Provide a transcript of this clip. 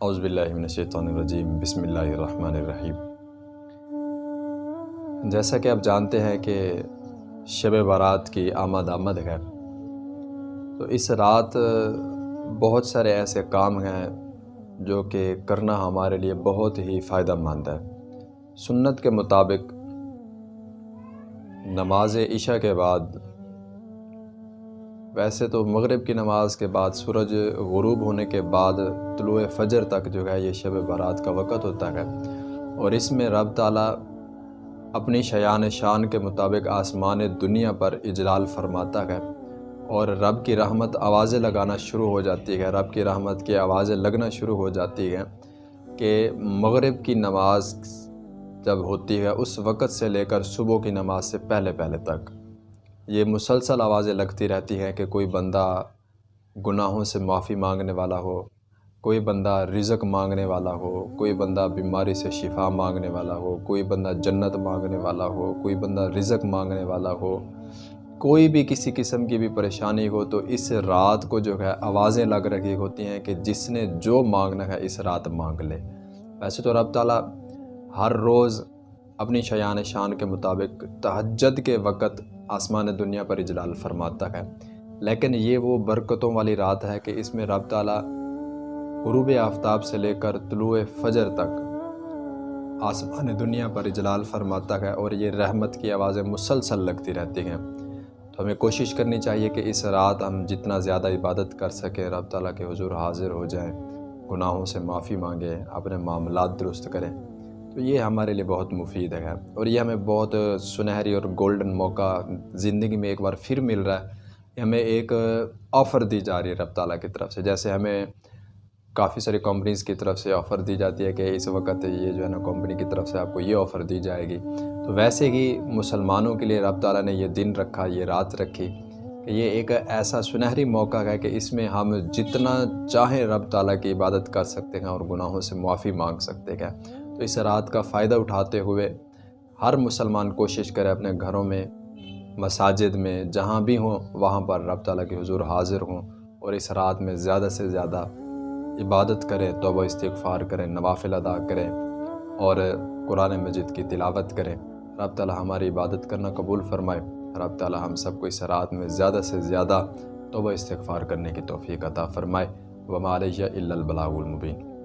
اعوذ باللہ من الشیطان الرجیم، بسم اللہ الرحمن الرحیم۔ جیسا کہ آپ جانتے ہیں کہ شب بارات کی آمد آمد ہے، تو اس رات بہت سارے ایسے کام ہیں جو کہ کرنا ہمارے لیے بہت ہی فائدہ مند ہے۔ سنت کے مطابق نماز عشاء کے بعد ویسے تو مغرب کی نماز کے بعد سورج غروب ہونے کے بعد طلوع فجر تک جو ہے یہ شب برات کا وقت ہوتا ہے۔ اور اس میں رب تعالیٰ اپنی شیان شان کے مطابق آسمان دنیا پر اجلال فرماتا ہے اور رب کی رحمت آوازیں لگانا شروع ہو جاتی ہے۔ رب کی رحمت کی آوازیں لگنا شروع ہو جاتی ہیں کہ مغرب کی نماز جب ہوتی ہے اس وقت سے لے کر صبح کی نماز سے پہلے پہلے تک۔ یہ مسلسل آوازیں لگتی رہتی ہیں کہ کوئی بندہ گناہوں سے معافی مانگنے والا ہو، کوئی بندہ رزق مانگنے والا ہو، کوئی بندہ بیماری سے شفا مانگنے والا ہو، کوئی بندہ جنت مانگنے والا ہو، کوئی بندہ رزق مانگنے والا ہو۔ کوئی بھی کسی قسم کی بھی پریشانی ہو تو اس رات کو جو ہے آوازیں لگ رہی ہوتی ہیں کہ جس نے جو مانگنا ہے اس رات مانگ لے۔ ویسے تو رب تعالیٰ ہر روز اپنی شیان شان کے مطابق تہجد کے وقت آسمان دنیا پر اجلال فرماتا ہے۔ لیکن یہ وہ برکتوں والی رات ہے کہ اس میں رب تعالیٰ غروب آفتاب سے لے کر طلوع فجر تک آسمان دنیا پر اجلال فرماتا ہے اور یہ رحمت کی آوازیں مسلسل لگتی رہتی ہیں۔ تو ہمیں کوشش کرنی چاہیے کہ اس رات ہم جتنا زیادہ عبادت کر سکیں، رب تعالیٰ کے حضور حاضر ہو جائیں، گناہوں سے معافی مانگیں، اپنے معاملات درست کریں۔ تو یہ ہمارے لیے بہت مفید ہے۔ اور یہ ہمیں بہت سنہری اور گولڈن موقع زندگی میں ایک بار پھر مل رہا ہے۔ ہمیں ایک آفر دی جا رہی ہے رب تعالیٰ کی طرف سے۔ جیسے ہمیں کافی ساری کمپنیز کی طرف سے آفر دی جاتی ہے کہ اس وقت یہ جو ہے نا کمپنی کی طرف سے آپ کو یہ آفر دی جائے گی۔ تو ویسے ہی مسلمانوں کے لیے رب تعالیٰ نے یہ دن رکھا، یہ رات رکھی کہ یہ ایک ایسا سنہری موقع ہے کہ اس میں ہم جتنا چاہیں رب تعالیٰ کی عبادت کر سکتے ہیں اور گناہوں سے معافی مانگ سکتے ہیں۔ تو اس رات کا فائدہ اٹھاتے ہوئے ہر مسلمان کوشش کرے اپنے گھروں میں، مساجد میں، جہاں بھی ہوں، وہاں پر رب تعالیٰ کے حضور حاضر ہوں اور اس رات میں زیادہ سے زیادہ عبادت کریں توبہ استغفار کریں نوافل ادا کریں اور قرآن مجید کی تلاوت کریں رب تعالیٰ ہماری عبادت کرنا قبول فرمائے۔ رب تعالیٰ ہم سب کو اس رات میں زیادہ سے زیادہ توبہ استغفار کرنے کی توفیق عطا فرمائے۔ وما علیہ الا البلاغ المبین۔